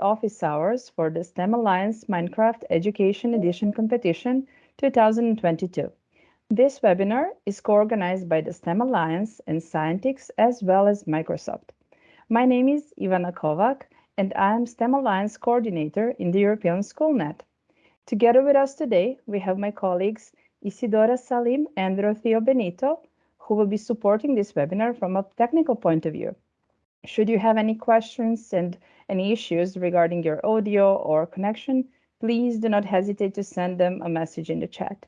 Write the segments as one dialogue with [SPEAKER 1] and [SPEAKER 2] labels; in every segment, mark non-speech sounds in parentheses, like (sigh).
[SPEAKER 1] office hours for the STEM Alliance Minecraft Education Edition Competition 2022. This webinar is co-organized by the STEM Alliance and Scientix as well as Microsoft. My name is Ivana Kovac and I am STEM Alliance Coordinator in the European Schoolnet. Together with us today, we have my colleagues Isidora Salim and Rocio Benito, who will be supporting this webinar from a technical point of view. Should you have any questions and any issues regarding your audio or connection, please do not hesitate to send them a message in the chat.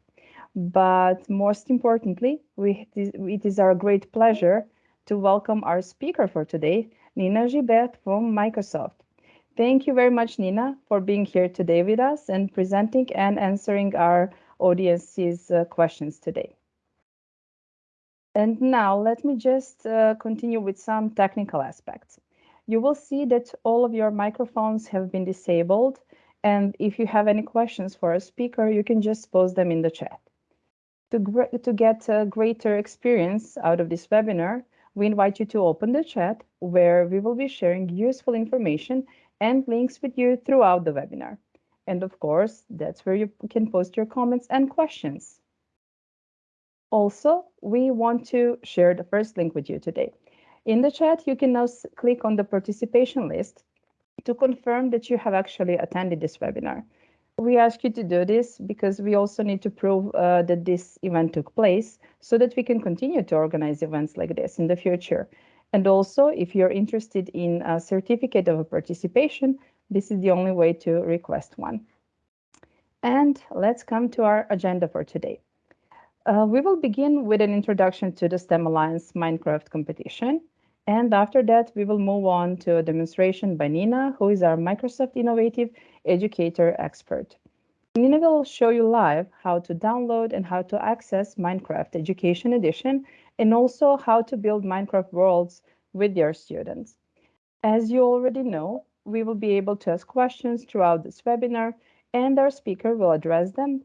[SPEAKER 1] But most importantly, we, it is our great pleasure to welcome our speaker for today, Nina Gibert from Microsoft. Thank you very much, Nina, for being here today with us and presenting and answering our audience's uh, questions today. And now let me just uh, continue with some technical aspects. You will see that all of your microphones have been disabled. And if you have any questions for a speaker, you can just post them in the chat. To, to get a greater experience out of this webinar, we invite you to open the chat where we will be sharing useful information and links with you throughout the webinar. And of course, that's where you can post your comments and questions. Also, we want to share the first link with you today. In the chat, you can now click on the participation list to confirm that you have actually attended this webinar. We ask you to do this because we also need to prove uh, that this event took place so that we can continue to organize events like this in the future. And also, if you're interested in a certificate of participation, this is the only way to request one. And let's come to our agenda for today. Uh, we will begin with an introduction to the STEM Alliance Minecraft competition. And after that, we will move on to a demonstration by Nina, who is our Microsoft Innovative Educator expert. Nina will show you live how to download and how to access Minecraft Education Edition, and also how to build Minecraft worlds with your students. As you already know, we will be able to ask questions throughout this webinar, and our speaker will address them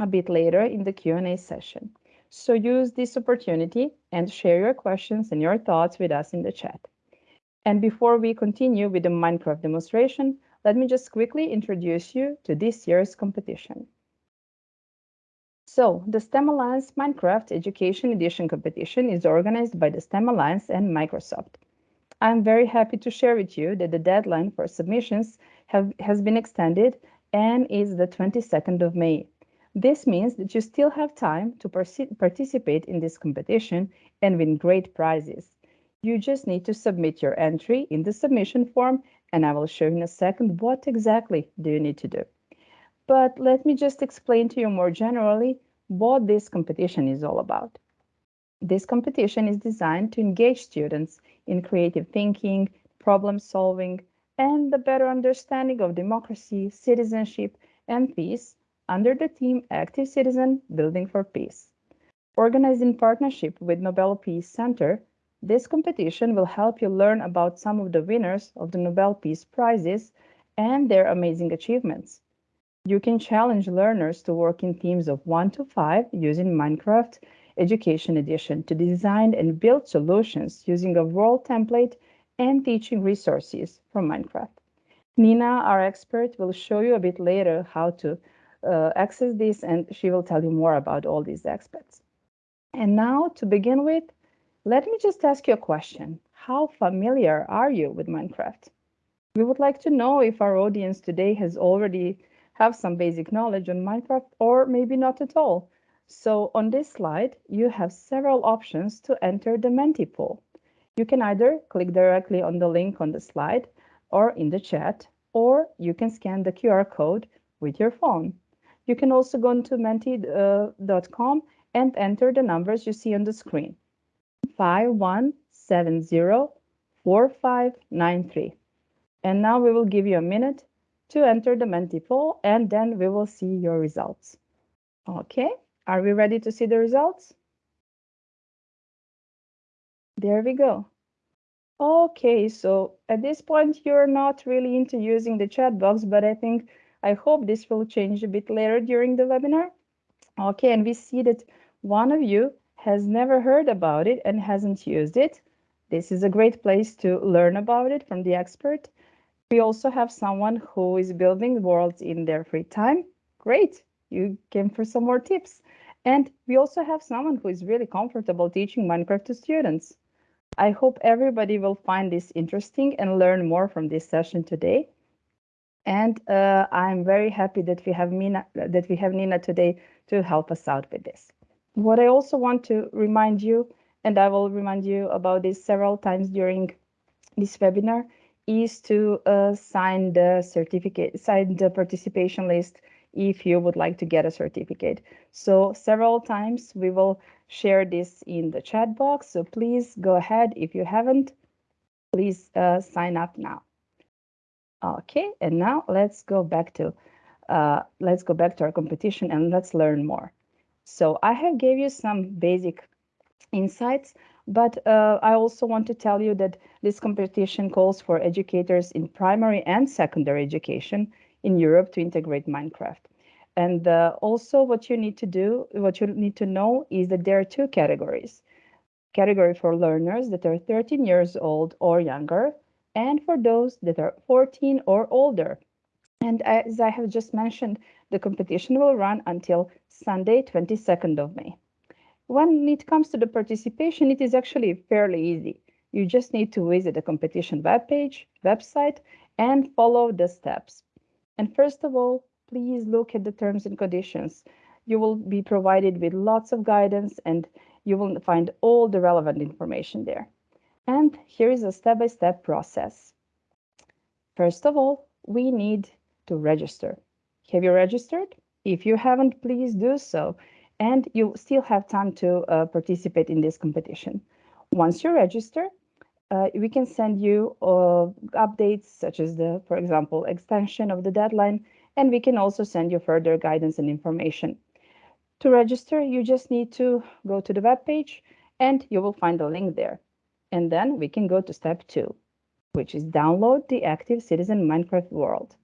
[SPEAKER 1] a bit later in the Q&A session. So use this opportunity and share your questions and your thoughts with us in the chat. And before we continue with the Minecraft demonstration, let me just quickly introduce you to this year's competition. So, the STEM Alliance Minecraft Education Edition competition is organized by the STEM Alliance and Microsoft. I'm very happy to share with you that the deadline for submissions have, has been extended and is the 22nd of May. This means that you still have time to participate in this competition and win great prizes. You just need to submit your entry in the submission form and I will show you in a second what exactly do you need to do. But let me just explain to you more generally what this competition is all about. This competition is designed to engage students in creative thinking, problem solving, and the better understanding of democracy, citizenship, and peace under the theme Active Citizen Building for Peace. Organized in partnership with Nobel Peace Center, this competition will help you learn about some of the winners of the Nobel Peace Prizes and their amazing achievements. You can challenge learners to work in teams of one to five using Minecraft Education Edition to design and build solutions using a world template and teaching resources from Minecraft. Nina, our expert, will show you a bit later how to uh, access this and she will tell you more about all these aspects. And now to begin with, let me just ask you a question. How familiar are you with Minecraft? We would like to know if our audience today has already have some basic knowledge on Minecraft or maybe not at all. So on this slide, you have several options to enter the Menti pool. You can either click directly on the link on the slide or in the chat, or you can scan the QR code with your phone. You can also go to menti.com and enter the numbers you see on the screen. 51704593. And now we will give you a minute to enter the Menti poll and then we will see your results. Okay, are we ready to see the results? There we go. Okay, so at this point, you're not really into using the chat box, but I think I hope this will change a bit later during the webinar. Okay, and we see that one of you has never heard about it and hasn't used it. This is a great place to learn about it from the expert. We also have someone who is building worlds in their free time. Great, you came for some more tips. And we also have someone who is really comfortable teaching Minecraft to students. I hope everybody will find this interesting and learn more from this session today. And uh, I'm very happy that we have Nina, that we have Nina today to help us out with this. What I also want to remind you, and I will remind you about this several times during this webinar, is to uh, sign the certificate, sign the participation list if you would like to get a certificate. So several times we will share this in the chat box. So please go ahead. If you haven't, please uh, sign up now. Okay, and now let's go back to uh, let's go back to our competition and let's learn more. So I have gave you some basic insights, but uh, I also want to tell you that this competition calls for educators in primary and secondary education in Europe to integrate Minecraft. And uh, also what you need to do, what you need to know is that there are two categories. Category for learners that are 13 years old or younger, and for those that are 14 or older. And as I have just mentioned, the competition will run until Sunday, 22nd of May. When it comes to the participation, it is actually fairly easy. You just need to visit the competition webpage, website, and follow the steps. And first of all, please look at the terms and conditions. You will be provided with lots of guidance and you will find all the relevant information there. And here is a step-by-step -step process. First of all, we need to register. Have you registered? If you haven't, please do so. And you still have time to uh, participate in this competition. Once you register, uh, we can send you uh, updates such as the, for example, extension of the deadline, and we can also send you further guidance and information. To register, you just need to go to the web page and you will find a link there. And then we can go to step two, which is download the Active Citizen Minecraft World.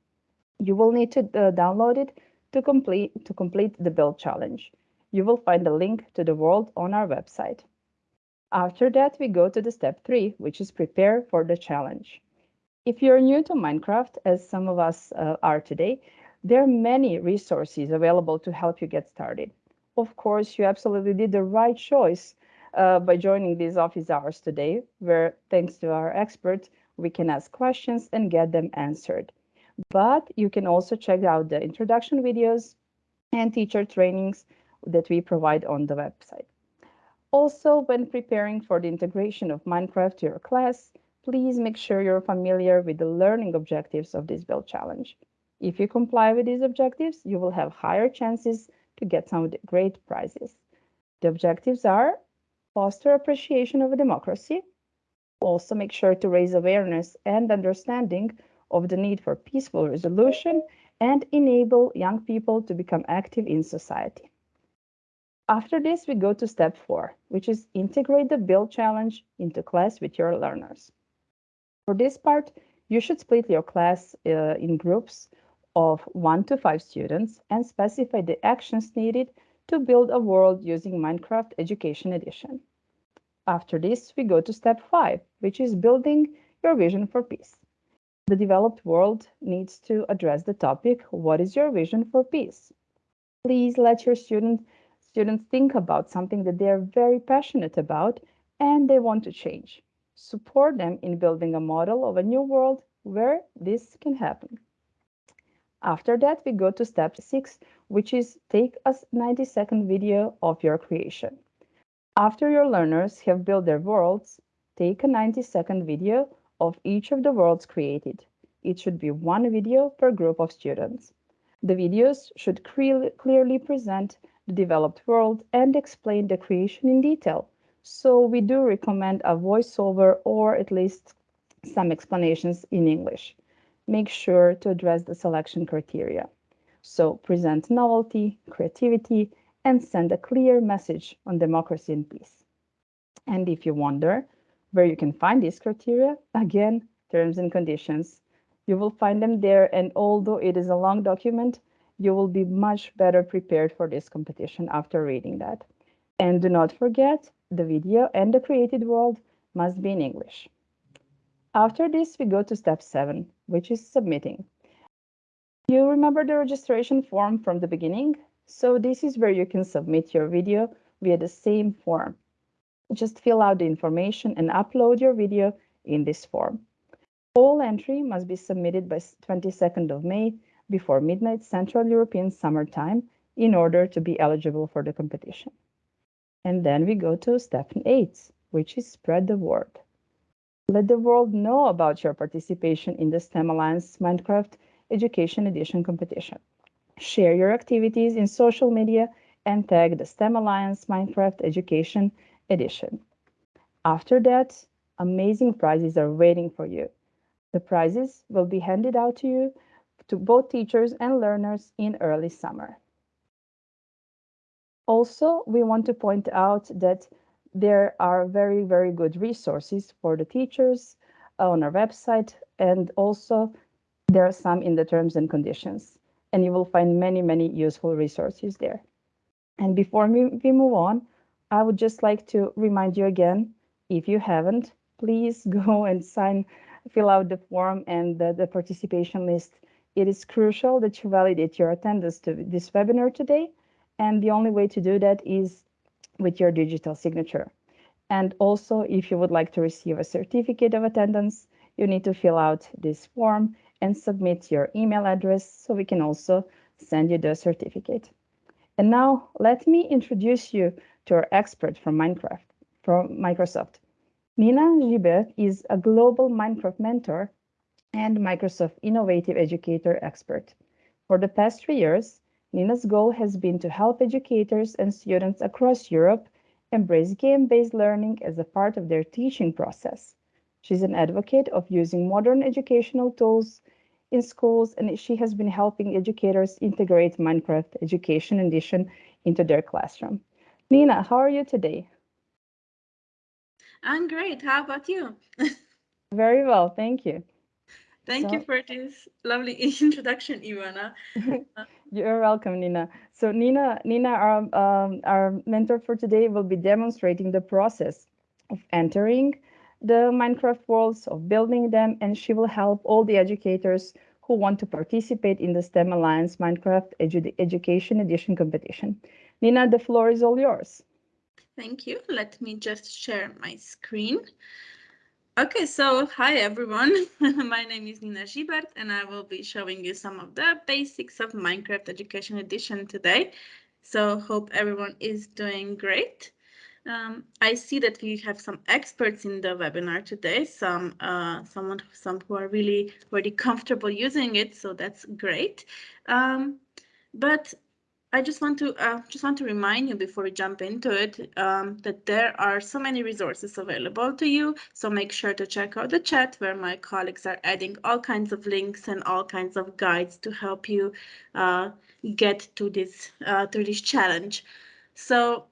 [SPEAKER 1] You will need to uh, download it to complete, to complete the build challenge. You will find a link to the world on our website. After that, we go to the step three, which is prepare for the challenge. If you're new to Minecraft, as some of us uh, are today, there are many resources available to help you get started. Of course, you absolutely did the right choice uh, by joining these office hours today, where thanks to our experts, we can ask questions and get them answered. But you can also check out the introduction videos and teacher trainings that we provide on the website. Also, when preparing for the integration of Minecraft to your class, please make sure you're familiar with the learning objectives of this build challenge. If you comply with these objectives, you will have higher chances to get some great prizes. The objectives are foster appreciation of democracy, also make sure to raise awareness and understanding of the need for peaceful resolution and enable young people to become active in society. After this, we go to step four, which is integrate the build challenge into class with your learners. For this part, you should split your class uh, in groups of one to five students and specify the actions needed to build a world using Minecraft Education Edition. After this, we go to step five, which is building your vision for peace. The developed world needs to address the topic, what is your vision for peace? Please let your student, students think about something that they are very passionate about and they want to change. Support them in building a model of a new world where this can happen. After that, we go to step six, which is take a 90 second video of your creation. After your learners have built their worlds, take a 90 second video of each of the worlds created. It should be one video per group of students. The videos should clearly present the developed world and explain the creation in detail. So we do recommend a voiceover or at least some explanations in English make sure to address the selection criteria. So present novelty, creativity, and send a clear message on democracy and peace. And if you wonder where you can find these criteria, again, terms and conditions. You will find them there, and although it is a long document, you will be much better prepared for this competition after reading that. And do not forget, the video and the created world must be in English. After this, we go to step seven, which is submitting. You remember the registration form from the beginning? So this is where you can submit your video via the same form. Just fill out the information and upload your video in this form. All entry must be submitted by 22nd of May before midnight Central European Summer Time in order to be eligible for the competition. And then we go to step eight, which is spread the word. Let the world know about your participation in the STEM Alliance Minecraft Education Edition competition. Share your activities in social media and tag the STEM Alliance Minecraft Education Edition. After that, amazing prizes are waiting for you. The prizes will be handed out to you to both teachers and learners in early summer. Also, we want to point out that there are very, very good resources for the teachers uh, on our website, and also there are some in the terms and conditions. And you will find many, many useful resources there. And before we, we move on, I would just like to remind you again, if you haven't, please (laughs) go and sign fill out the form and the, the participation list. It is crucial that you validate your attendance to this webinar today. And the only way to do that is with your digital signature. And also, if you would like to receive a certificate of attendance, you need to fill out this form and submit your email address so we can also send you the certificate. And now let me introduce you to our expert from Minecraft, from Microsoft. Nina Gibert is a global Minecraft mentor and Microsoft Innovative Educator expert. For the past three years, Nina's goal has been to help educators and students across Europe embrace game-based learning as a part of their teaching process. She's an advocate of using modern educational tools in schools, and she has been helping educators integrate Minecraft Education Edition into their classroom. Nina, how are you today?
[SPEAKER 2] I'm great. How about you? (laughs)
[SPEAKER 1] Very well, thank you.
[SPEAKER 2] Thank so, you for this lovely (laughs) introduction, Ivana. (laughs)
[SPEAKER 1] You're welcome, Nina. So Nina, Nina, our, um, our mentor for today will be demonstrating the process of entering the Minecraft worlds, of building them, and she will help all the educators who want to participate in the STEM Alliance Minecraft Edu Education Edition competition. Nina, the floor is all yours.
[SPEAKER 2] Thank you. Let me just share my screen. Okay, so hi everyone. (laughs) my name is Nina Gibert and I will be showing you some of the basics of Minecraft Education Edition today. So hope everyone is doing great. Um, I see that we have some experts in the webinar today, some uh, someone some who are really really comfortable using it, so that's great. Um, but I just want to uh, just want to remind you before we jump into it um, that there are so many resources available to you. So make sure to check out the chat where my colleagues are adding all kinds of links and all kinds of guides to help you uh, get to this uh, to this challenge. So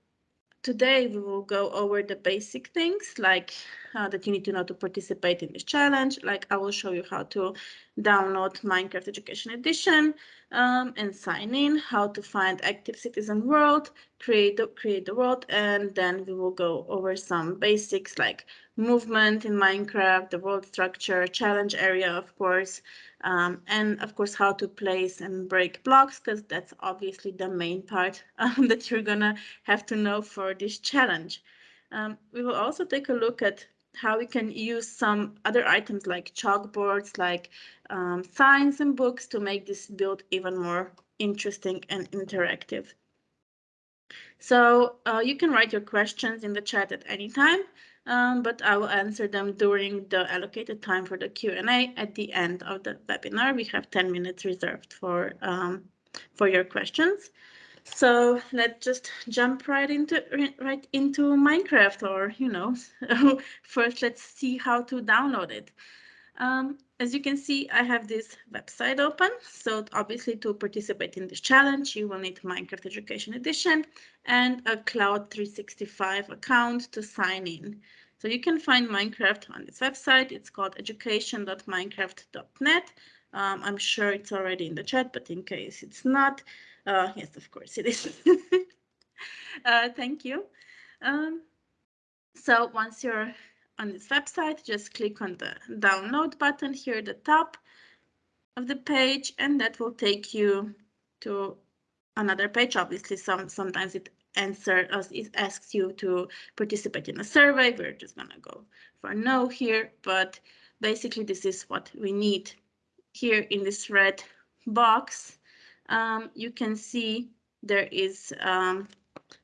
[SPEAKER 2] today we will go over the basic things like uh, that you need to know to participate in this challenge. Like I will show you how to download Minecraft Education Edition um, and sign in, how to find Active Citizen World, create the, create the world, and then we will go over some basics like movement in Minecraft, the world structure, challenge area, of course, um, and of course how to place and break blocks, because that's obviously the main part (laughs) um, that you're gonna have to know for this challenge. Um, we will also take a look at how we can use some other items like chalkboards, like um, signs and books to make this build even more interesting and interactive. So uh, you can write your questions in the chat at any time, um, but I will answer them during the allocated time for the Q&A at the end of the webinar. We have 10 minutes reserved for, um, for your questions. So let's just jump right into right into Minecraft or, you know, (laughs) first let's see how to download it. Um, as you can see, I have this website open. So obviously to participate in this challenge, you will need Minecraft Education Edition and a Cloud 365 account to sign in. So you can find Minecraft on this website. It's called education.minecraft.net. Um, I'm sure it's already in the chat, but in case it's not, uh, yes, of course it is. (laughs) uh, thank you. Um, so once you're on this website, just click on the download button here at the top. of the page, and that will take you to another page. Obviously, some sometimes it answer us it asks you to participate in a survey. We're just gonna go for no here, but basically this is what we need. Here in this red box, um, you can see there is um,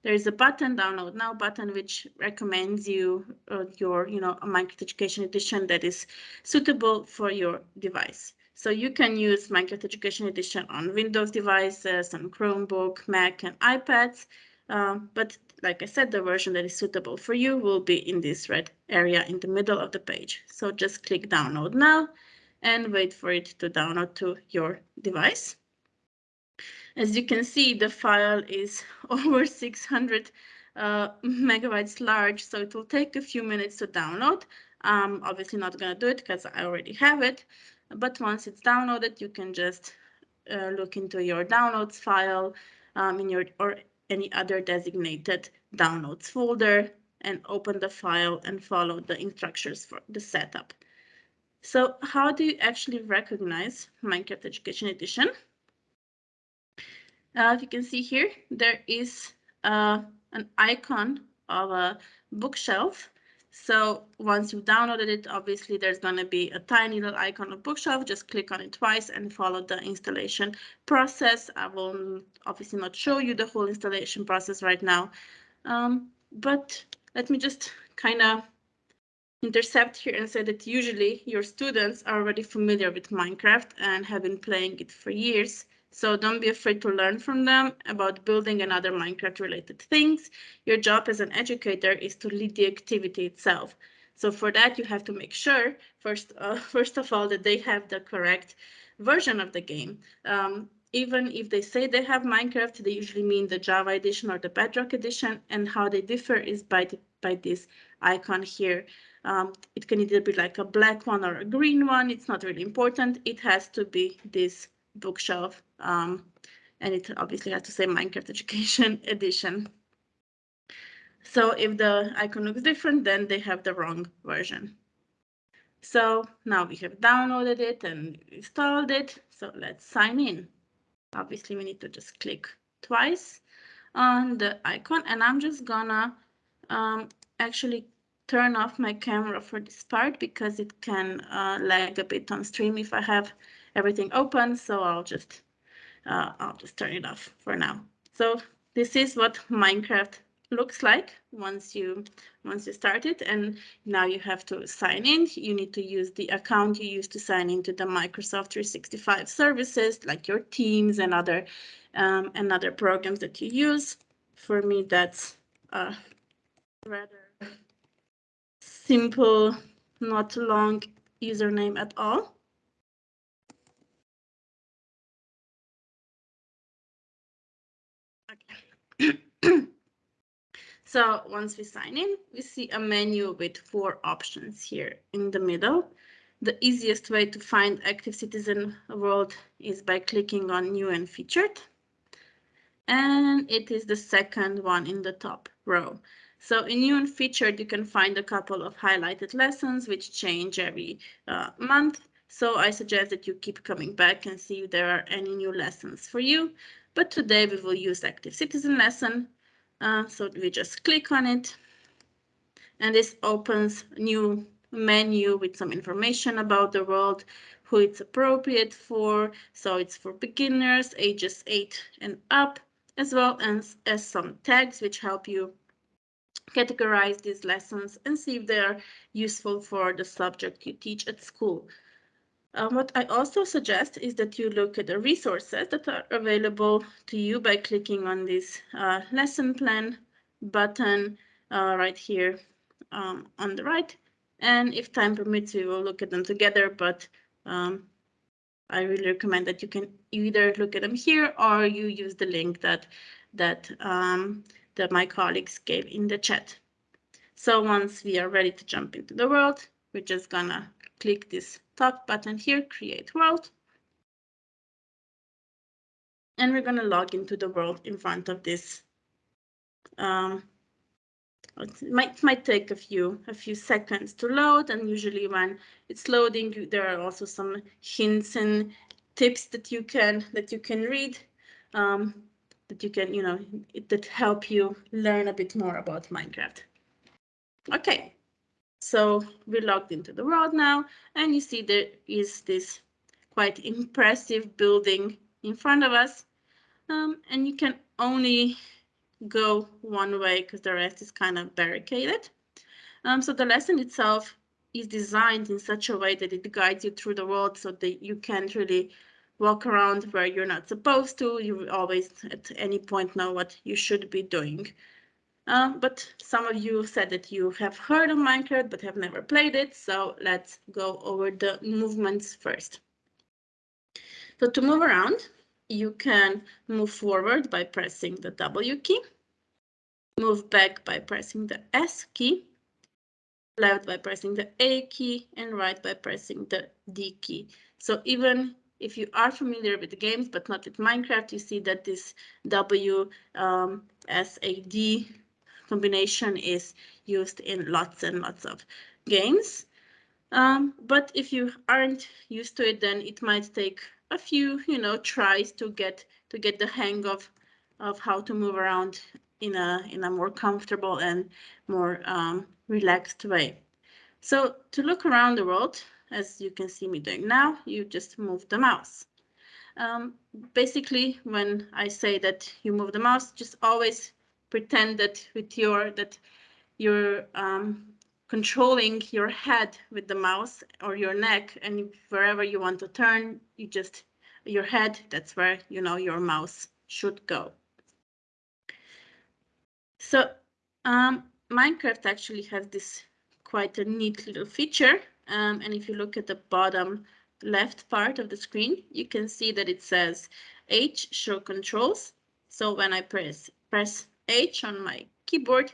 [SPEAKER 2] there is a button, download now button, which recommends you uh, your, you know, a Minecraft Education Edition that is suitable for your device. So you can use Minecraft Education Edition on Windows devices, on Chromebook, Mac, and iPads. Um, but like I said, the version that is suitable for you will be in this red area in the middle of the page. So just click download now and wait for it to download to your device. As you can see, the file is (laughs) over 600 uh, megabytes large, so it will take a few minutes to download. I'm obviously not going to do it because I already have it, but once it's downloaded, you can just uh, look into your downloads file um, in your or any other designated downloads folder and open the file and follow the instructions for the setup. So how do you actually recognize Minecraft Education Edition? Uh, you can see here, there is uh, an icon of a bookshelf. So once you've downloaded it, obviously there's going to be a tiny little icon of bookshelf. Just click on it twice and follow the installation process. I will obviously not show you the whole installation process right now, um, but let me just kind of intercept here and say that usually your students are already familiar with Minecraft and have been playing it for years. So don't be afraid to learn from them about building and other Minecraft related things. Your job as an educator is to lead the activity itself. So for that, you have to make sure, first, uh, (laughs) first of all, that they have the correct version of the game. Um, even if they say they have Minecraft, they usually mean the Java edition or the Bedrock edition, and how they differ is by, the, by this icon here. Um, it can either be like a black one or a green one. It's not really important. It has to be this bookshelf. Um, and it obviously has to say Minecraft Education (laughs) Edition. So if the icon looks different, then they have the wrong version. So now we have downloaded it and installed it. So let's sign in. Obviously, we need to just click twice on the icon and I'm just gonna um, actually turn off my camera for this part because it can uh, lag a bit on stream if I have everything open. So I'll just uh, I'll just turn it off for now. So this is what Minecraft looks like once you once you start it. And now you have to sign in. You need to use the account you used to sign into the microsoft 365 services like your teams and other um, and other programs that you use. For me that's a rather simple not long username at all (coughs) so once we sign in, we see a menu with four options here in the middle. The easiest way to find Active Citizen World is by clicking on New and Featured. And it is the second one in the top row. So in New and Featured, you can find a couple of highlighted lessons which change every uh, month. So I suggest that you keep coming back and see if there are any new lessons for you. But today we will use Active Citizen lesson. Uh, so we just click on it. And this opens new menu with some information about the world, who it's appropriate for. So it's for beginners, ages 8 and up, as well as, as some tags which help you categorize these lessons and see if they are useful for the subject you teach at school. Uh, what I also suggest is that you look at the resources that are available to you by clicking on this uh, lesson plan button uh, right here um, on the right. And if time permits, we will look at them together, but um, I really recommend that you can either look at them here or you use the link that that um, that my colleagues gave in the chat. So once we are ready to jump into the world, we're just gonna click this top button here, create world. And we're going to log into the world in front of this. Um, it might, might take a few a few seconds to load and usually when it's loading there are also some hints and tips that you can that you can read um, that you can you know it, that help you learn a bit more about Minecraft. Okay, so we're logged into the world now, and you see there is this quite impressive building in front of us, um, and you can only go one way because the rest is kind of barricaded. Um, so the lesson itself is designed in such a way that it guides you through the world so that you can't really walk around where you're not supposed to. You always at any point know what you should be doing. Uh, but some of you said that you have heard of Minecraft but have never played it. So let's go over the movements first. So to move around, you can move forward by pressing the W key, move back by pressing the S key, left by pressing the A key, and right by pressing the D key. So even if you are familiar with games but not with Minecraft, you see that this W um, S A D combination is used in lots and lots of games. Um, but if you aren't used to it, then it might take a few, you know, tries to get to get the hang of of how to move around in a in a more comfortable and more um, relaxed way. So to look around the world, as you can see me doing now, you just move the mouse. Um, basically, when I say that you move the mouse, just always pretend that with your that you're um, controlling your head with the mouse or your neck, and wherever you want to turn, you just your head. That's where you know your mouse should go. So um, Minecraft actually has this quite a neat little feature. Um, and if you look at the bottom left part of the screen, you can see that it says H show controls. So when I press press H on my keyboard,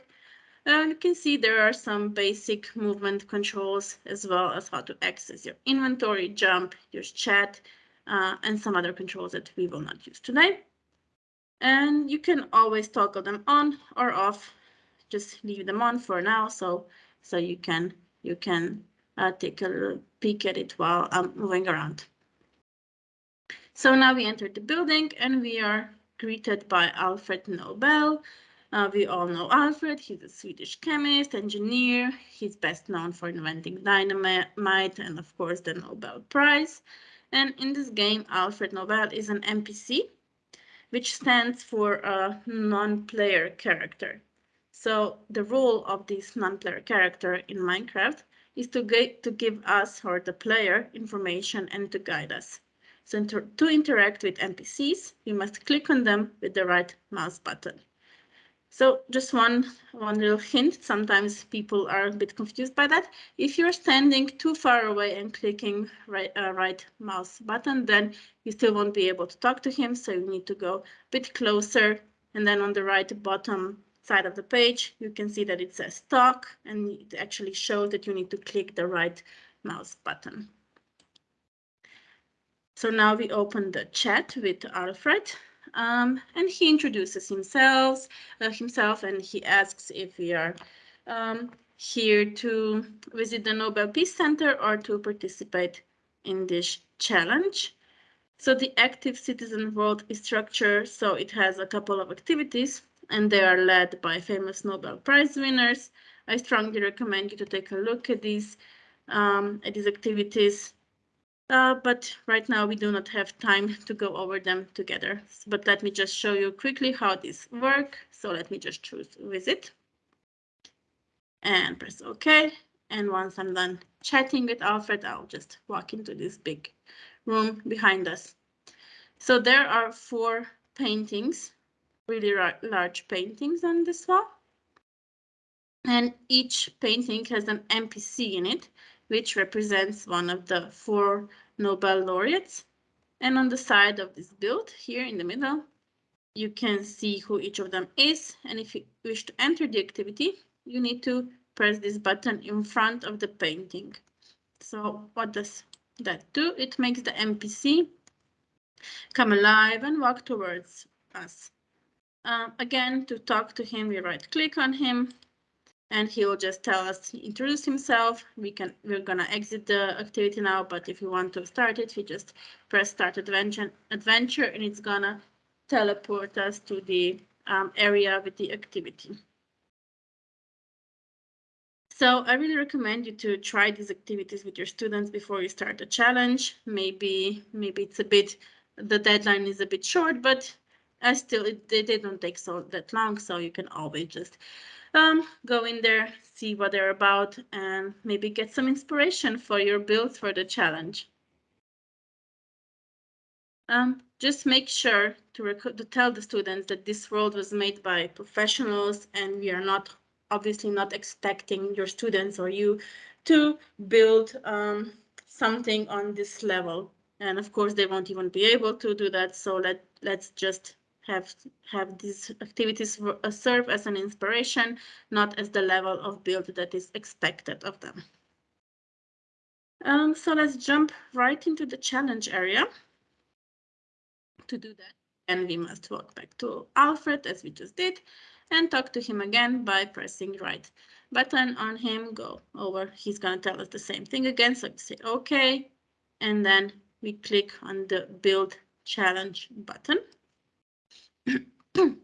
[SPEAKER 2] uh, you can see there are some basic movement controls as well as how to access your inventory, jump, your chat, uh, and some other controls that we will not use today. And you can always toggle them on or off. Just leave them on for now, so so you can you can uh, take a peek at it while I'm moving around. So now we entered the building and we are greeted by Alfred Nobel. Uh, we all know Alfred. He's a Swedish chemist, engineer. He's best known for inventing dynamite and, of course, the Nobel Prize. And in this game, Alfred Nobel is an NPC which stands for a non-player character. So the role of this non-player character in Minecraft is to, to give us or the player information and to guide us. So to interact with NPCs, we must click on them with the right mouse button. So just one, one little hint, sometimes people are a bit confused by that. If you're standing too far away and clicking right, uh, right mouse button, then you still won't be able to talk to him. So you need to go a bit closer. And then on the right bottom side of the page, you can see that it says talk and it actually shows that you need to click the right mouse button. So now we open the chat with Alfred. Um, and he introduces himself, uh, himself, and he asks if we are um, here to visit the Nobel Peace Center or to participate in this challenge. So the active citizen world is structured so it has a couple of activities and they are led by famous Nobel Prize winners. I strongly recommend you to take a look at these um, at these activities uh, but right now we do not have time to go over them together. But let me just show you quickly how this work. So let me just choose visit and press OK. And once I'm done chatting with Alfred, I'll just walk into this big room behind us. So there are four paintings, really large paintings on this wall. And each painting has an NPC in it, which represents one of the four Nobel laureates. And on the side of this build here in the middle, you can see who each of them is. And if you wish to enter the activity, you need to press this button in front of the painting. So what does that do? It makes the NPC come alive and walk towards us. Um, again, to talk to him, we right click on him and he will just tell us, introduce himself. We can, we're gonna exit the activity now, but if you want to start it, we just press start adventure, adventure and it's gonna teleport us to the um, area with the activity. So I really recommend you to try these activities with your students before you start a challenge. Maybe, maybe it's a bit, the deadline is a bit short, but I still, it, they don't take so that long, so you can always just um, go in there, see what they're about, and maybe get some inspiration for your build for the challenge. Um, just make sure to, to tell the students that this world was made by professionals and we are not obviously not expecting your students or you to build um, something on this level. And of course, they won't even be able to do that. So let, let's just have, have these activities uh, serve as an inspiration, not as the level of build that is expected of them. Um, so let's jump right into the challenge area. To do that, and we must walk back to Alfred as we just did and talk to him again by pressing right button on him, go over. He's going to tell us the same thing again. So say OK, and then we click on the build challenge button. (coughs) and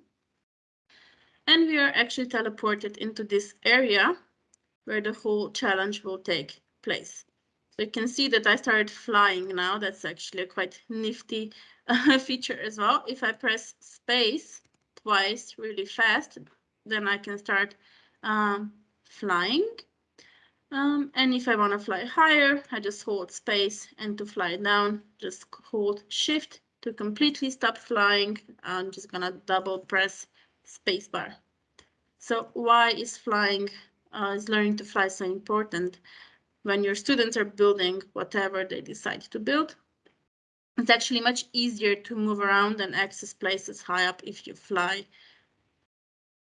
[SPEAKER 2] we are actually teleported into this area where the whole challenge will take place. So you can see that I started flying now. That's actually a quite nifty (laughs) uh, feature as well. If I press space, twice really fast, then I can start um, flying. Um, and if I want to fly higher, I just hold space and to fly down, just hold shift to completely stop flying. I'm just gonna double press spacebar. So why is flying, uh, is learning to fly so important? When your students are building whatever they decide to build, it's actually much easier to move around and access places high up if you fly.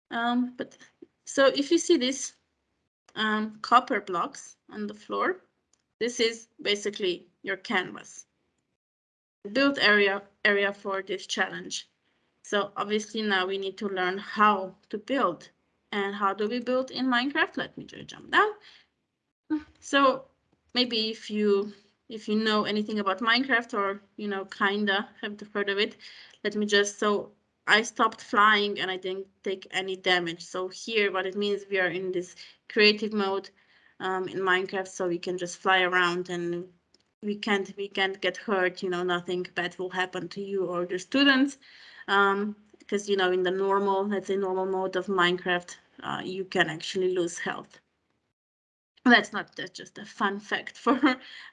[SPEAKER 2] Um, but so if you see these um, copper blocks on the floor, this is basically your canvas. Build area area for this challenge. So obviously now we need to learn how to build. And how do we build in Minecraft? Let me just jump down. So maybe if you if you know anything about Minecraft or, you know, kinda have heard of it, let me just, so I stopped flying and I didn't take any damage. So here, what it means, we are in this creative mode um, in Minecraft, so we can just fly around and we can't, we can't get hurt, you know, nothing bad will happen to you or your students. Um, because, you know, in the normal, let's say normal mode of Minecraft, uh, you can actually lose health. That's not that's just a fun fact (laughs) for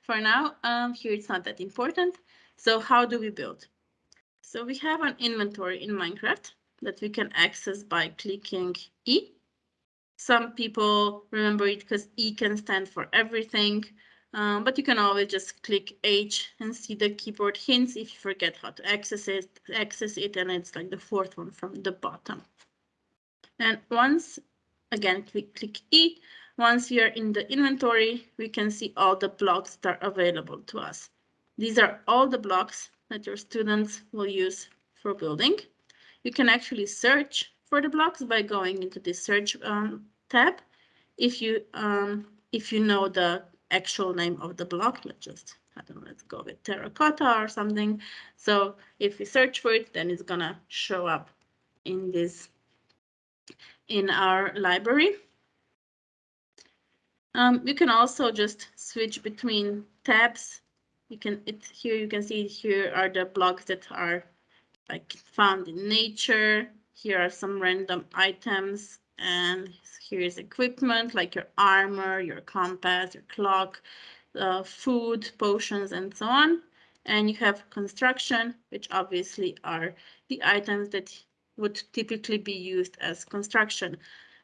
[SPEAKER 2] for now. Um here it's not that important. So how do we build? So we have an inventory in minecraft that we can access by clicking e. Some people remember it because e can stand for everything um, but you can always just click H and see the keyboard hints if you forget how to access it, access it, and it's like the fourth one from the bottom. And once, again, click, click E, once we are in the inventory, we can see all the blocks that are available to us. These are all the blocks that your students will use for building. You can actually search for the blocks by going into the search um, tab. If you um, if you know the actual name of the block, let's just I don't know, let's go with terracotta or something. So if we search for it, then it's gonna show up in this in our library. Um, you can also just switch between tabs. You can it here you can see here are the blocks that are like found in nature. Here are some random items and here is equipment like your armor, your compass, your clock, uh, food, potions, and so on. And you have construction, which obviously are the items that would typically be used as construction.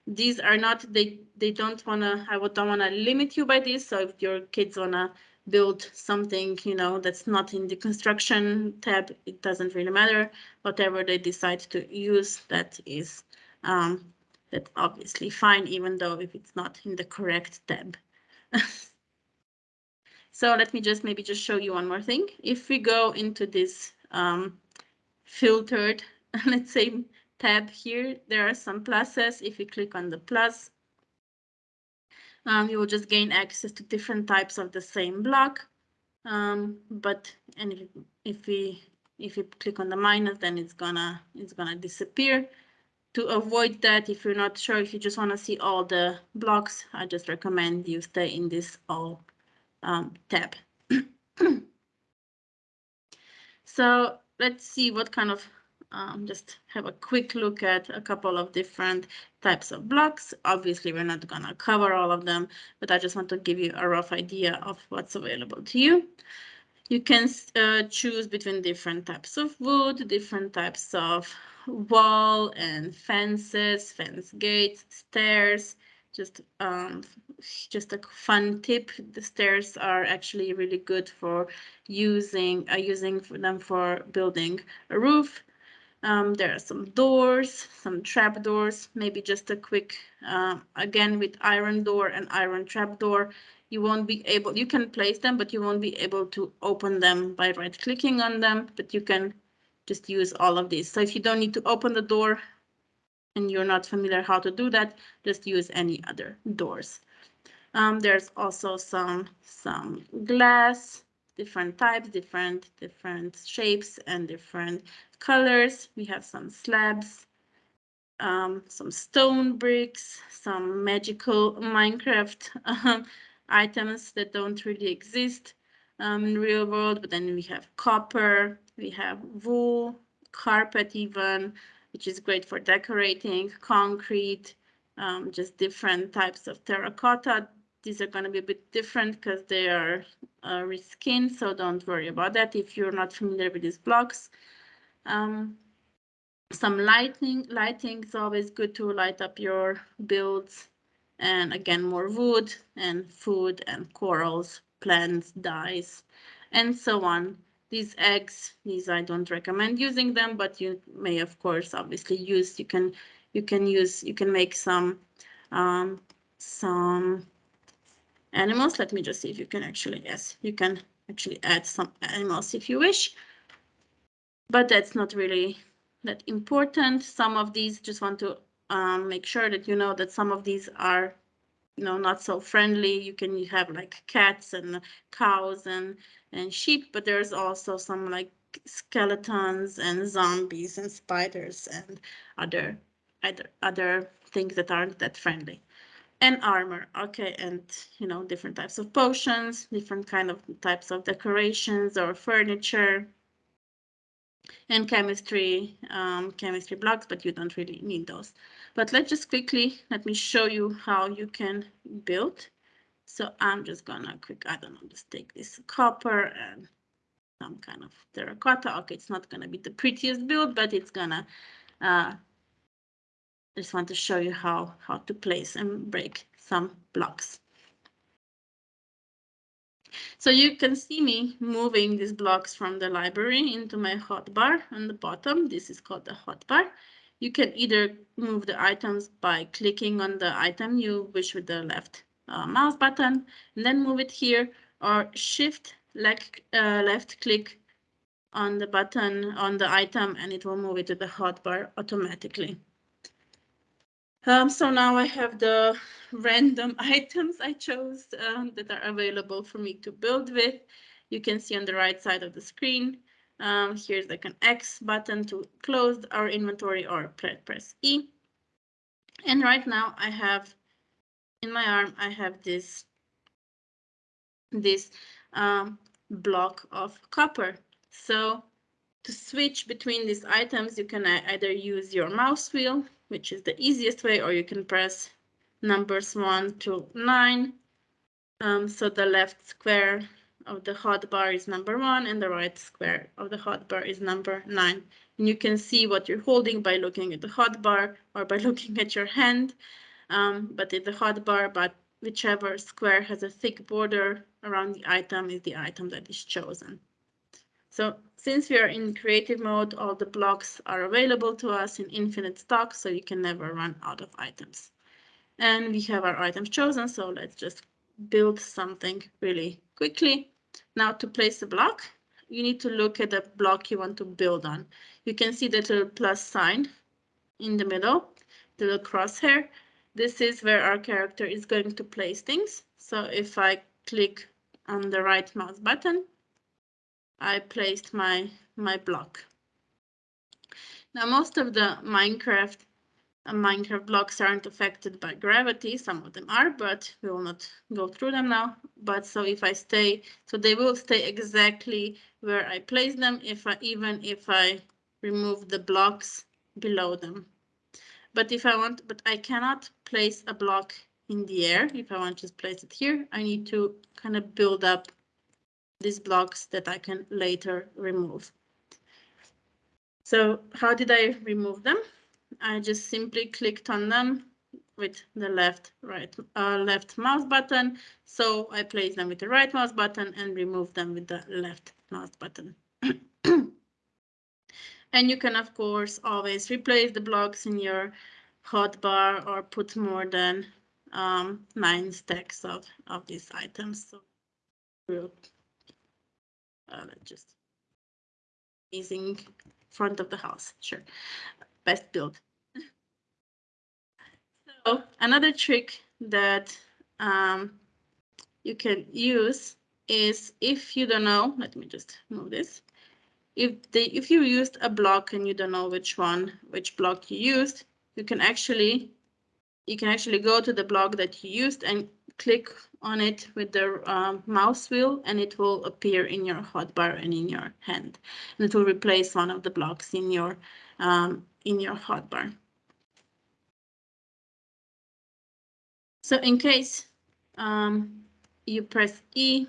[SPEAKER 2] These are not they they don't want to i don't want to limit you by this. So if your kids want to build something you know that's not in the construction tab it doesn't really matter. Whatever they decide to use that is um that's obviously fine even though if it's not in the correct tab (laughs) so let me just maybe just show you one more thing if we go into this um filtered (laughs) let's say tab here, there are some pluses. If you click on the plus, um, you will just gain access to different types of the same block. Um, but and if, if we if you click on the minus, then it's gonna it's gonna disappear. To avoid that, if you're not sure, if you just want to see all the blocks, I just recommend you stay in this all um, tab. (clears throat) so let's see what kind of um, just have a quick look at a couple of different types of blocks. Obviously, we're not going to cover all of them, but I just want to give you a rough idea of what's available to you. You can uh, choose between different types of wood, different types of wall and fences, fence gates, stairs, just um, just a fun tip. The stairs are actually really good for using uh, using them for building a roof. Um, there are some doors, some trap doors, maybe just a quick, uh, again with iron door and iron trap door, you won't be able, you can place them, but you won't be able to open them by right clicking on them, but you can just use all of these. So if you don't need to open the door and you're not familiar how to do that, just use any other doors. Um, there's also some, some glass, different types, different, different shapes and different colors. We have some slabs, um, some stone bricks, some magical Minecraft um, (laughs) items that don't really exist um, in real world. But then we have copper, we have wool, carpet even, which is great for decorating, concrete, um, just different types of terracotta these are going to be a bit different because they are uh, reskinned, so don't worry about that if you're not familiar with these blocks. Um, some lighting, lighting is always good to light up your builds. And again, more wood and food and corals, plants, dyes, and so on. These eggs, these I don't recommend using them, but you may of course obviously use, you can, you can use, you can make some, um, some animals. Let me just see if you can actually, yes, you can actually add some animals if you wish. But that's not really that important. Some of these just want to um, make sure that you know that some of these are you know not so friendly you can have like cats and cows and and sheep but there's also some like skeletons and zombies and spiders and other other other things that aren't that friendly and armor. Okay and you know different types of potions different kind of types of decorations or furniture. And chemistry um, chemistry blocks but you don't really need those. But let's just quickly let me show you how you can build. So i'm just gonna quick i don't know just take this copper and some kind of terracotta. Okay it's not gonna be the prettiest build but it's gonna uh, I just want to show you how, how to place and break some blocks. So you can see me moving these blocks from the library into my hotbar on the bottom. This is called the hotbar. You can either move the items by clicking on the item you wish with the left uh, mouse button and then move it here or shift left, uh, left click on the button on the item and it will move it to the hotbar automatically. Um, so now I have the random (laughs) items I chose um, that are available for me to build with. You can see on the right side of the screen. Um, here's like an X button to close our inventory or press E. And right now I have in my arm, I have this, this um, block of copper. So to switch between these items, you can either use your mouse wheel which is the easiest way, or you can press numbers one to nine. Um, so the left square of the hot bar is number one and the right square of the hot bar is number nine. And you can see what you're holding by looking at the hot bar or by (laughs) looking at your hand. Um, but in the hot bar, but whichever square has a thick border around the item is the item that is chosen. So since we are in creative mode, all the blocks are available to us in infinite stock, so you can never run out of items. And we have our items chosen, so let's just build something really quickly. Now to place a block, you need to look at the block you want to build on. You can see the little plus sign in the middle, the little crosshair. this is where our character is going to place things. So if I click on the right mouse button, I placed my, my block. Now, most of the Minecraft uh, Minecraft blocks aren't affected by gravity. Some of them are, but we will not go through them now. But so if I stay, so they will stay exactly where I place them, if I even if I remove the blocks below them. But if I want, but I cannot place a block in the air. If I want to just place it here, I need to kind of build up these blocks that I can later remove. So how did I remove them? I just simply clicked on them with the left right uh, left mouse button. So I place them with the right mouse button and remove them with the left mouse button. (clears throat) and you can of course always replace the blocks in your hotbar or put more than um, nine stacks of, of these items. So uh, just amazing front of the house, sure, best build. so another trick that um, you can use is if you don't know, let me just move this. If they, if you used a block and you don't know which one, which block you used, you can actually you can actually go to the block that you used and click on it with the um, mouse wheel and it will appear in your hotbar and in your hand. And it will replace one of the blocks in your um, in your hotbar. So in case um, you press E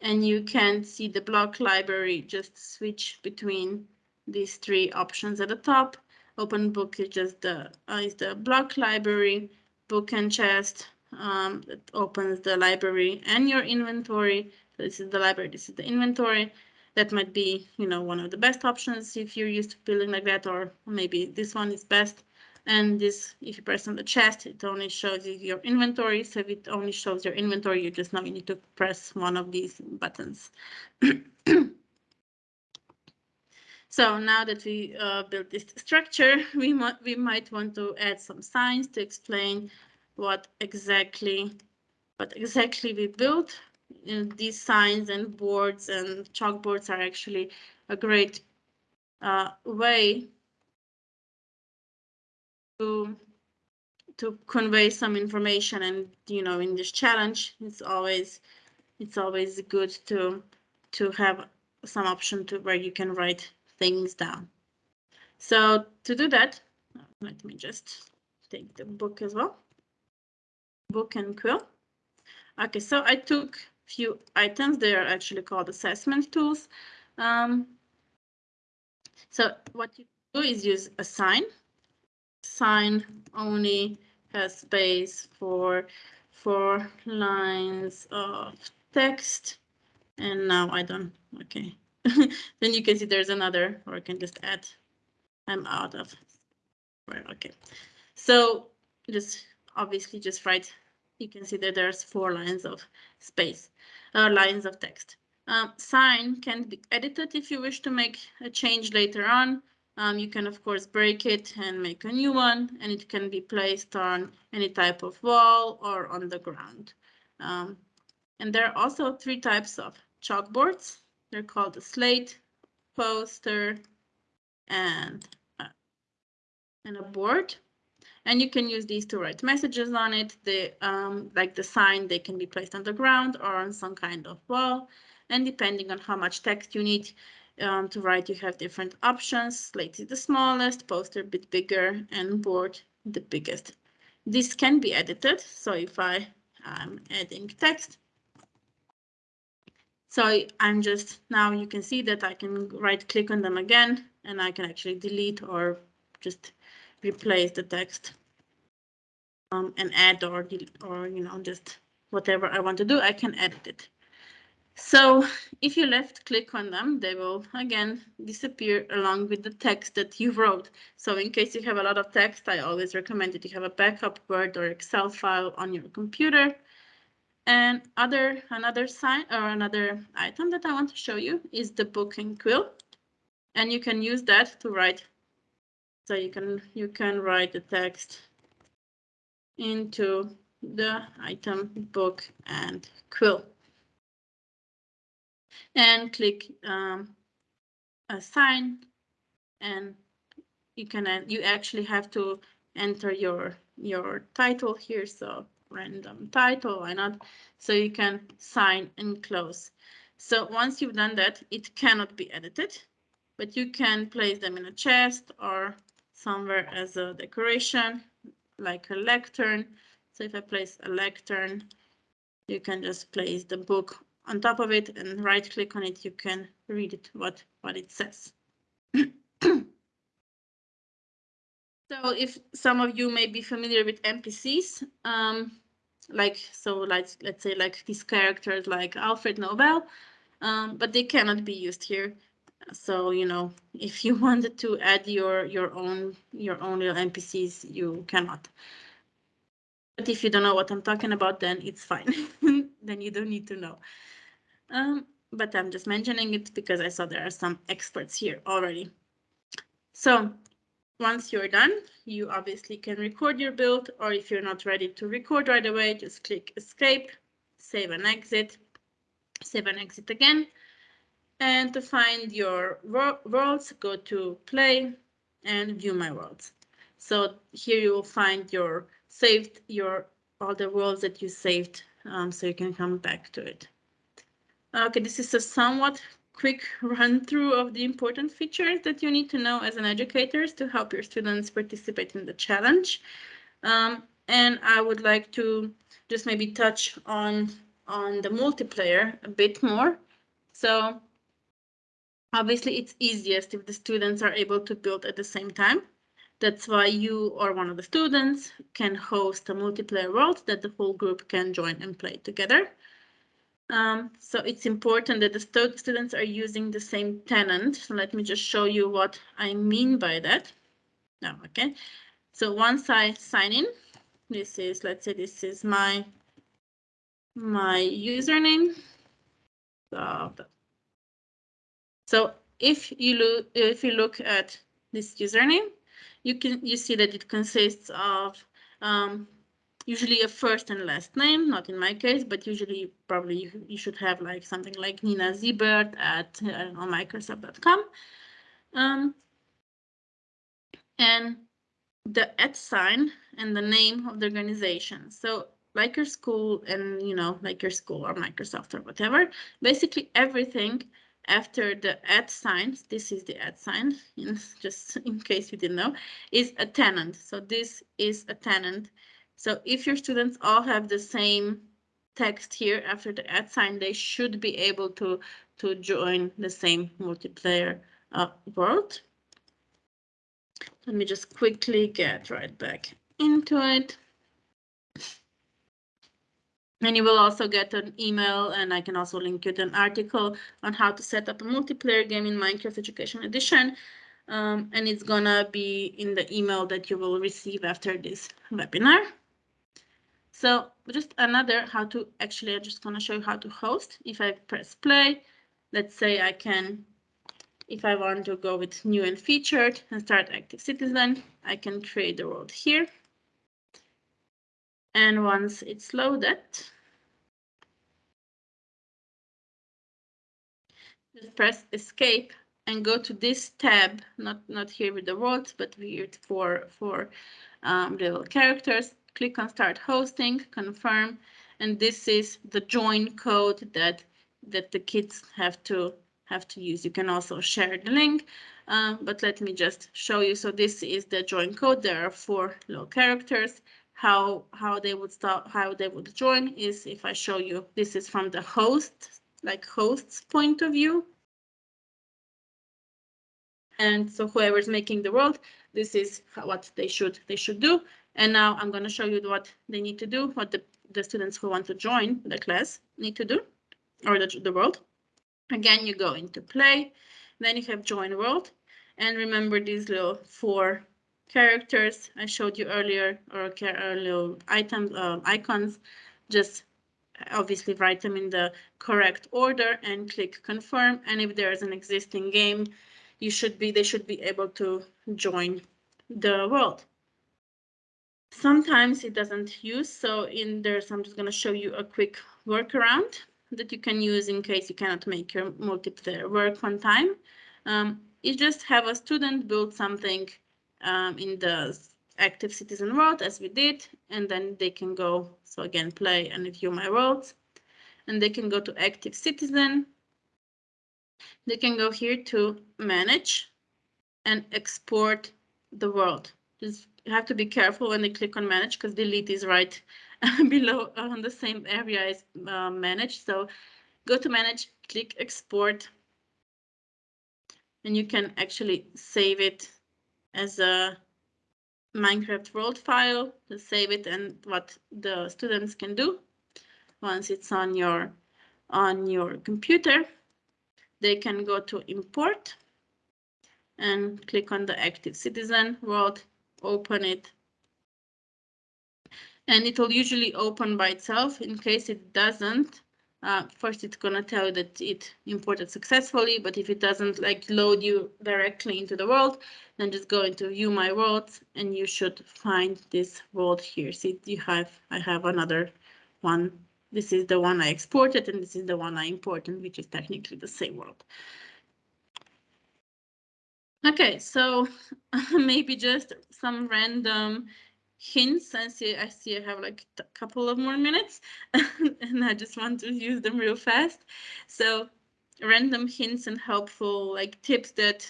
[SPEAKER 2] and you can see the block library, just switch between these three options at the top Open book is just the uh, is the block library, book and chest um, that opens the library and your inventory. So this is the library, this is the inventory. That might be, you know, one of the best options if you're used to building like that, or maybe this one is best. And this, if you press on the chest, it only shows you your inventory. So if it only shows your inventory, you just know you need to press one of these buttons. (coughs) So now that we uh, built this structure, (laughs) we we might want to add some signs to explain what exactly what exactly we built. You know, these signs and boards and chalkboards are actually a great uh, way to to convey some information and you know in this challenge it's always it's always good to to have some option to where you can write things down. So to do that, let me just take the book as well. Book and quill. Okay, so I took a few items. They are actually called assessment tools. Um, so what you do is use a sign. Sign only has space for four lines of text. And now I don't, okay, (laughs) then you can see there's another, or I can just add, I'm out of, right, okay. So just obviously just write, you can see that there's four lines of space, uh, lines of text. Um, sign can be edited if you wish to make a change later on. Um, you can, of course, break it and make a new one, and it can be placed on any type of wall or on the ground. Um, and there are also three types of chalkboards. They're called a slate, poster, and, uh, and a board. And you can use these to write messages on it. The um, like the sign, they can be placed on the ground or on some kind of wall. And depending on how much text you need um, to write, you have different options. Slate is the smallest, poster a bit bigger, and board the biggest. This can be edited. So if I am adding text, so I'm just, now you can see that I can right click on them again and I can actually delete or just replace the text um, and add or, or, you know, just whatever I want to do, I can edit it. So if you left click on them, they will again disappear along with the text that you wrote. So in case you have a lot of text, I always recommend that you have a backup Word or Excel file on your computer and other another sign or another item that I want to show you is the book and quill. And you can use that to write. So you can you can write the text into the item book and quill. And click um, assign and you can you actually have to enter your your title here. So random title why not? So you can sign and close. So once you've done that it cannot be edited but you can place them in a chest or somewhere as a decoration like a lectern so if I place a lectern you can just place the book on top of it and right click on it, you can read it, what, what it says. (clears throat) so if some of you may be familiar with NPCs, um, like, so like, let's say like these characters like Alfred Nobel, um, but they cannot be used here. So, you know, if you (laughs) wanted to add your, your own, your own little NPCs, you cannot. But if you don't know what I'm talking about, then it's fine. (laughs) then you don't need to know. Um, but I'm just mentioning it because I saw there are some experts here already. So once you're done, you obviously can record your build, or if you're not ready to record right away, just click escape, save and exit, save and exit again. And to find your worlds, go to play and view my worlds. So here you will find your saved, your all the worlds that you saved, um, so you can come back to it. Okay, this is a somewhat quick run through of the important features that you need to know as an educator to help your students participate in the challenge. Um, and I would like to just maybe touch on, on the multiplayer a bit more. So obviously it's easiest if the students are able to build at the same time. That's why you or one of the students can host a multiplayer world that the whole group can join and play together. Um, so it's important that the st students are using the same tenant. So let me just show you what I mean by that. No, okay. So once I sign in, this is, let's say this is my, my username. So, so if you look, if you look at this username, you can, you see that it consists of um, usually a first and last name, not in my case, but usually probably you, you should have like something like Nina Zibert at know, Microsoft.com. Um, and the at sign and the name of the organization. So like your school and, you know, like your school or Microsoft or whatever, basically everything after the at sign, this is the at sign, (laughs) in, just in case you didn't know, is a tenant. So this is a tenant so if your students all have the same text here after the at sign, they should be able to, to join the same multiplayer uh, world. Let me just quickly get right back into it. And you will also get an email and I can also link you to an article on how to set up a multiplayer game in Minecraft Education Edition. Um, and it's gonna be in the email that you will receive after this webinar. So just another how to actually, I'm just to show you how to host. If I press play, let's say I can, if I want to go with new and featured and start active citizen, I can create the world here. And once it's loaded, just press escape and go to this tab, not, not here with the words, but weird for, for um, little characters click on start hosting, confirm, and this is the join code that that the kids have to have to use. You can also share the link, uh, but let me just show you. So this is the join code. There are four little characters. How how they would start how they would join is if I show you. This is from the host like host's point of view. And so whoever's making the world, this is what they should they should do. And now I'm going to show you what they need to do, what the, the students who want to join the class need to do, or the, the world. Again, you go into play, then you have join world. And remember these little four characters I showed you earlier, or uh, little items, uh, icons, just obviously write them in the correct order and click confirm. And if there is an existing game, you should be they should be able to join the world. sometimes it doesn't use. So in there, so I'm just going to show you a quick workaround that you can use in case you cannot make your multiplayer work on time. Um, you just have a student build something um, in the active citizen world as we did, and then they can go, so again, play and view my worlds, and they can go to active citizen. They can go here to manage and export the world. Just have to be careful when they click on manage because delete is right (laughs) below on the same area as uh, manage. So go to manage, click export, and you can actually save it as a Minecraft world file to save it and what the students can do once it's on your on your computer. They can go to import and click on the active citizen world open it. And it will usually open by itself. In case it doesn't, uh, first it's gonna tell you that it imported successfully, but if it doesn't like load you directly into the world, then just go into view my worlds and you should find this world here. See, you have, I have another one. This is the one I exported and this is the one I imported, which is technically the same world. Okay, so (laughs) maybe just some random hints. I see, I see I have like a couple of more minutes (laughs) and I just want to use them real fast. So random hints and helpful like tips that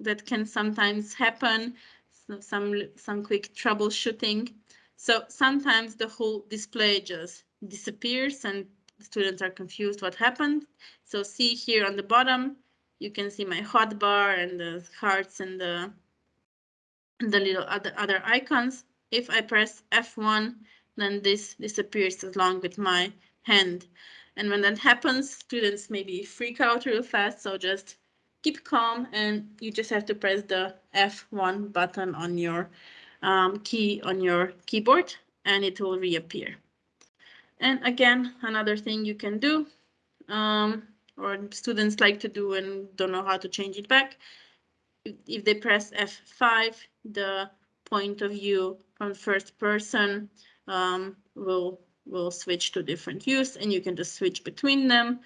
[SPEAKER 2] that can sometimes happen. So some some quick troubleshooting. So sometimes the whole display just disappears and students are confused what happened. So see here on the bottom, you can see my hotbar and the hearts and the the little other other icons. If I press F1, then this disappears along with my hand. And when that happens, students maybe freak out real fast. So just keep calm and you just have to press the F1 button on your um, key on your keyboard and it will reappear. And again, another thing you can do um, or students like to do and don't know how to change it back. If they press F5, the point of view from first person um, will will switch to different views and you can just switch between them.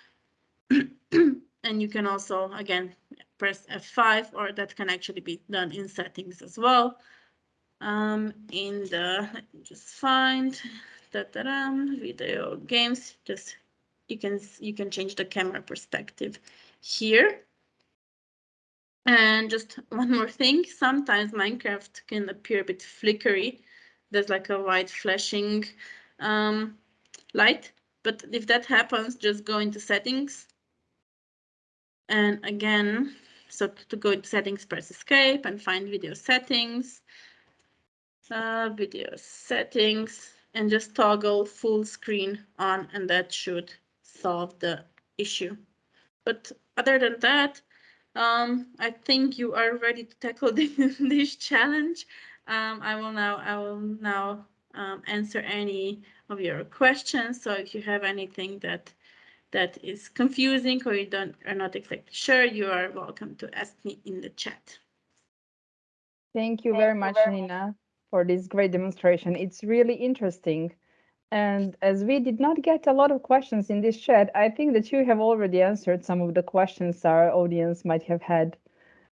[SPEAKER 2] (clears throat) and you can also, again, press F5 or that can actually be done in settings as well. Um, in the, let me just find, da -da -da, video games, just you can you can change the camera perspective here. And just (laughs) one more thing, sometimes Minecraft can appear a bit flickery. There's like a white flashing um, light. But if that happens, just go into settings. And again, so to go into settings, press escape and find video settings. Uh, video settings and just toggle full screen on and that should solve the issue. But other than that, um, I think you are ready to tackle (laughs) this, this challenge. Um, I will now I will now um, answer any of your questions. So if you have anything that that is confusing or you don't are not exactly sure, you are welcome to ask me in the chat.
[SPEAKER 1] Thank you very much, Nina, for this great demonstration. It's really interesting. And as we did not get a lot of questions in this chat, I think that you have already answered some of the questions our audience might have had.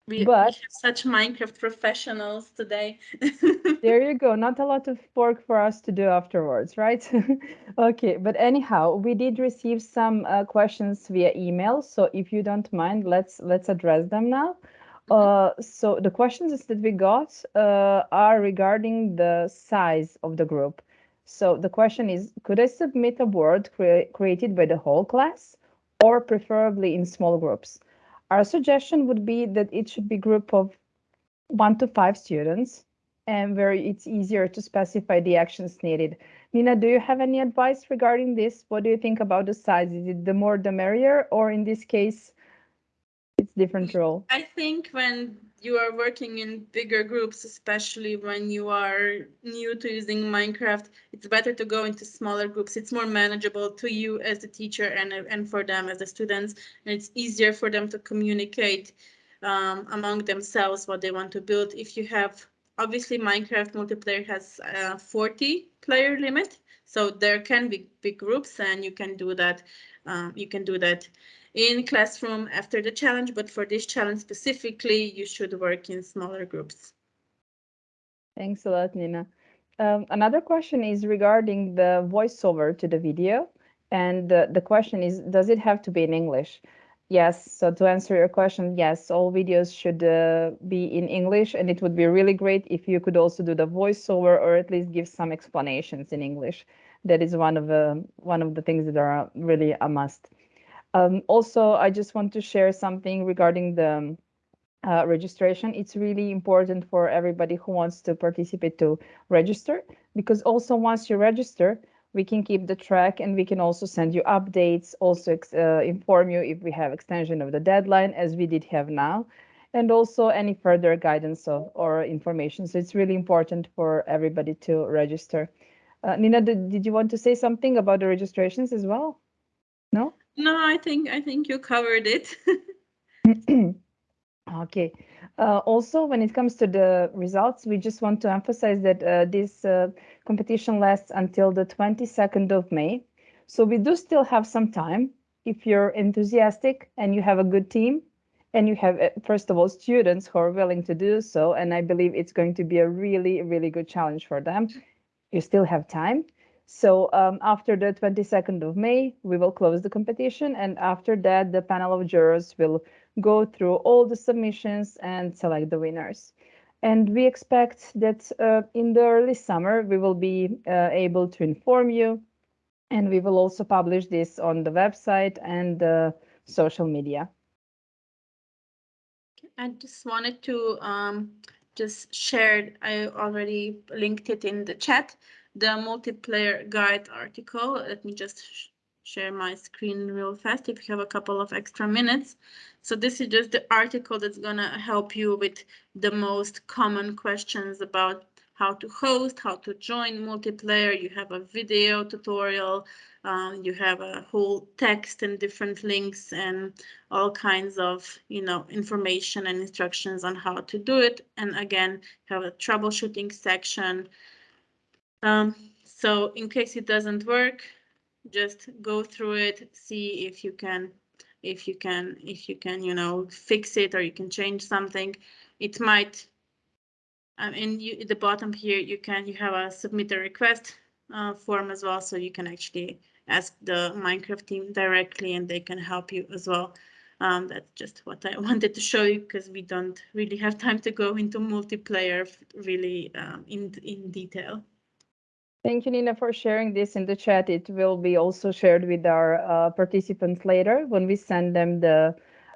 [SPEAKER 2] We, but, we have such Minecraft professionals today. (laughs)
[SPEAKER 1] there you go. Not a lot of work for us to do afterwards, right? (laughs) okay, but anyhow, we did receive some uh, questions via email. So if you don't mind, let's let's address them now. Mm-hmm. Uh, so the questions that we got uh, are regarding the size of the group. So the question is, could I submit a word crea created by the whole class or preferably in small groups? Our suggestion would be that it should be group of one to five students and where it's easier to specify the actions needed. Nina, do you have any advice regarding this? What do you think about the size? Is it the more the merrier or in this case, it's different role?
[SPEAKER 2] I think when you are working in bigger groups, especially when you are new to using Minecraft, it's better to go into smaller groups. It's more manageable to you as the teacher and, and for them as the students. And it's easier for them to communicate um, among themselves what they want to build. If you have obviously Minecraft multiplayer has a 40 player limit, so there can be big groups and you can do that. Um, you can do that in classroom after the challenge, but for this challenge specifically, you should work in smaller groups.
[SPEAKER 1] Thanks a lot, Nina. Um, another question is regarding the voiceover to the video. And the, the question is, does it have to be in English? Yes, so to answer your question, yes, all videos should uh, be in English, and it would be really great if you could also do the voiceover or at least give some explanations in English. That is one of the one of the things that are really a must. Um, also, I just want to share something regarding the uh, registration. It's really important for everybody who wants to participate to register because also once you register, we can keep the track and we can also send you updates, also uh, inform you if we have extension of the deadline as we did have now, and also any further guidance of, or information. So it's really important for everybody to register. Uh, Nina, did, did you want to say something about the registrations as well? No?
[SPEAKER 2] No, I think I think you covered it. (clears throat)
[SPEAKER 1] Okay. Uh, also, when it comes to the results, we just want to emphasize that uh, this uh, competition lasts until the 22nd of May. So we do still have some time if you're enthusiastic and you have a good team and you have, uh, first of all, students who are willing to do so. And I believe it's going to be a really, really good challenge for them. You still have time. So um, after the 22nd of May, we will close the competition. And after that, the panel of jurors will go through all the submissions and select the winners. And we expect that uh, in the early summer, we will be uh, able to inform you. And we will also publish this on the website and uh, social media.
[SPEAKER 2] I just wanted to um, just share, I already linked it in the chat, the multiplayer guide article. Let me just share my screen real fast if you have a couple of extra minutes. So this is just the article that's going to help you with the most common questions about how to host, how to join multiplayer. You have a video tutorial, um, you have a whole text and different links and all kinds of, you know, information and instructions on how to do it. And again, have a troubleshooting section. Um, so in case it doesn't work, just go through it, see if you can, if you can, if you can, you know, fix it or you can change something. It might, um, and you, at the bottom here, you can, you have a submit a request uh, form as well. So you can actually ask the Minecraft team directly and they can help you as well. Um, that's just what I (laughs) wanted to show you because we don't really have time to go into multiplayer really um, in, in detail.
[SPEAKER 1] Thank you, Nina, for sharing this in the chat. It will be also shared with our uh, participants later when we send them the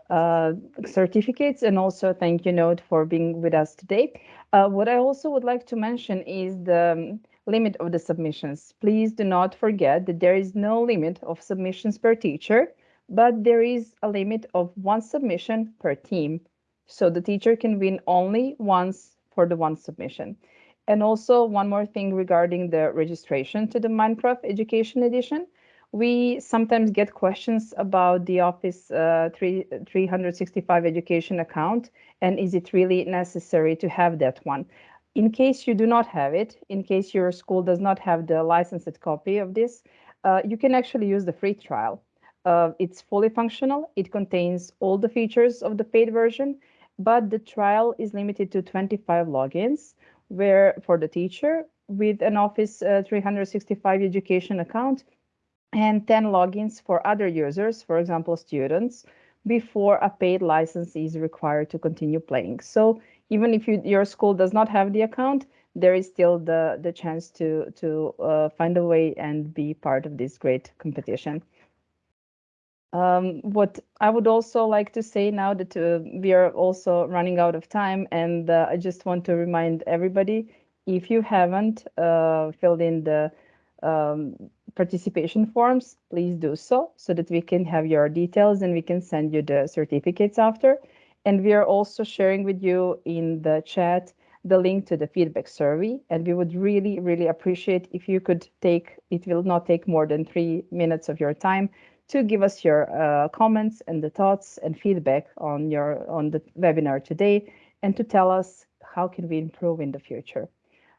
[SPEAKER 1] uh, certificates and also thank you note for being with us today. Uh, what I also would like to mention is the um, limit of the submissions. Please do not forget that there is no limit of submissions per teacher, but there is a limit of one submission per team. So the teacher can win only once for the one submission. And also one more thing regarding the registration to the Minecraft Education Edition. We sometimes get questions about the Office uh, 3, 365 education account and is it really necessary to have that one? In case you do not have it, in case your school does not have the licensed copy of this, uh, you can actually use the free trial. Uh, it's fully functional. It contains all the features of the paid version, but the trial is limited to 25 logins where for the teacher with an Office uh, 365 education account and 10 logins for other users, for example, students, before a paid license is required to continue playing. So even if you, your school does not have the account, there is still the, the chance to, to uh, find a way and be part of this great competition. Um, what I would also like to say now that uh, we are also running out of time, and uh, I just want to remind everybody, if you haven't uh, filled in the um, participation forms, please do so, so that we can have your details and we can send you the certificates after. And we are also sharing with you in the chat the link to the feedback survey. And we would really, really appreciate if you could take, it will not take more than three minutes of your time to give us your uh, comments and the thoughts and feedback on your on the webinar today and to tell us how can we improve in the future.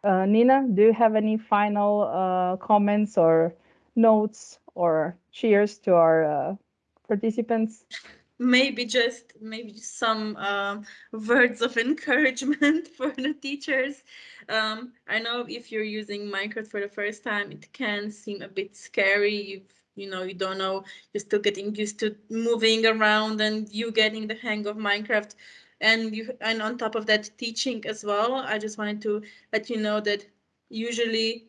[SPEAKER 1] Uh, Nina, do you have any final uh, comments or notes or cheers to our uh, participants?
[SPEAKER 2] maybe just maybe some um, words of encouragement (laughs) for the teachers. Um, I know if you're using Minecraft for the first time, it can seem a bit scary. You you know you don't know you're still getting used to moving around and you getting the hang of Minecraft. And you and on top of that, teaching as well. I just wanted to let you know that usually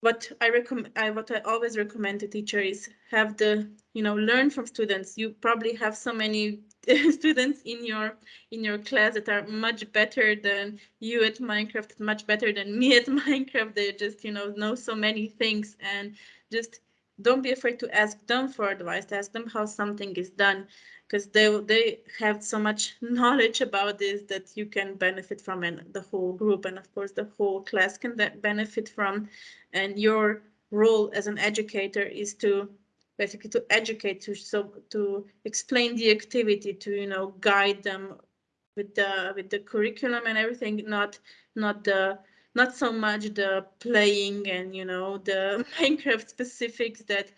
[SPEAKER 2] what I recommend, I, what I always recommend to teacher is have the, you know, learn from students. You probably have so many (laughs) students in your in your class that are much better than you at Minecraft, much better than me at (laughs) Minecraft. They just, you know, know so many things and just don't be afraid to ask them for advice. Ask them how something is done because they they have so much (laughs) knowledge about this that you can benefit from and the whole group and of course the whole class can benefit from and your role as an educator is to basically to educate to so to explain the activity to you know guide them with the with the curriculum and everything not not the not so much the playing and you know the (laughs) minecraft specifics that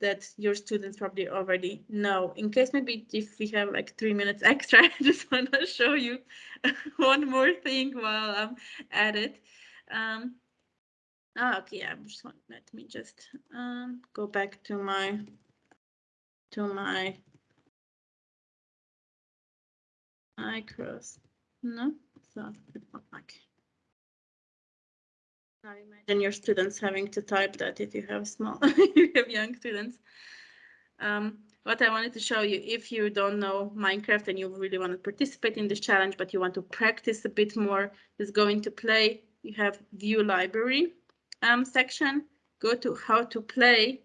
[SPEAKER 2] that your students probably already know. In case maybe if we have like three minutes extra, (laughs) I just want to show you (laughs) one more thing while I'm at it. Um, oh, okay, I'm just let me just um, go back to my to my micros. No, so like I imagine your students having to type that if you have small, (laughs) you have young students. Um, what I wanted to show you, if you don't know Minecraft and you really want to participate in this challenge, but you want to practice a bit more, is going to play. You have view library um, section, go to how to play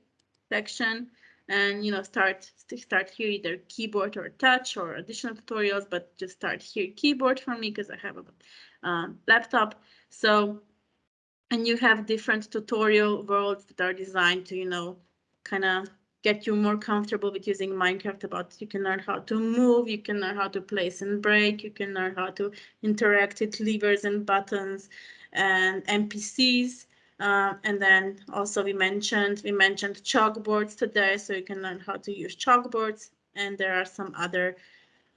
[SPEAKER 2] section, and you know start start here either keyboard or touch or additional tutorials, but just start here keyboard for me because I have a um, laptop. So and you have different tutorial worlds that are designed to, you know, kind of get you more comfortable with using Minecraft about you can learn how to move, you can learn how to place and break, you can learn how to interact with levers and buttons and NPCs. Uh, and then also we mentioned we mentioned chalkboards today, so you can learn how to use chalkboards. And there are some other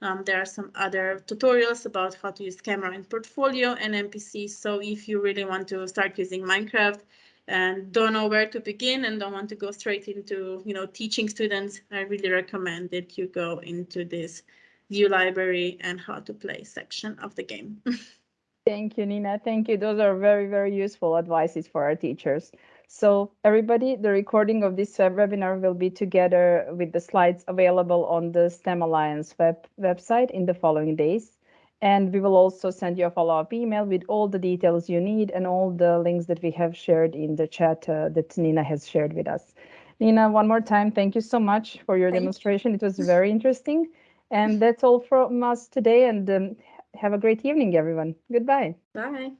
[SPEAKER 2] um, there are some other tutorials about how to use camera in portfolio and NPC. So if you really want to start using Minecraft and don't know where to begin and don't want to go straight into, you know, teaching students, I really recommend that you go into this view library and how to play section of the game. (laughs)
[SPEAKER 1] Thank you, Nina. Thank you. Those are very, very useful advices for our teachers. So everybody, the recording of this webinar will be together with the slides available on the STEM Alliance web website in the following days. And we will also send you a follow-up email with all the details you need and all the links that we have shared in the chat uh, that Nina has shared with us. Nina, one more time, thank you so much for your thank demonstration. You. It was very interesting. And that's all from us today. And um, have a great evening, everyone. Goodbye.
[SPEAKER 2] Bye.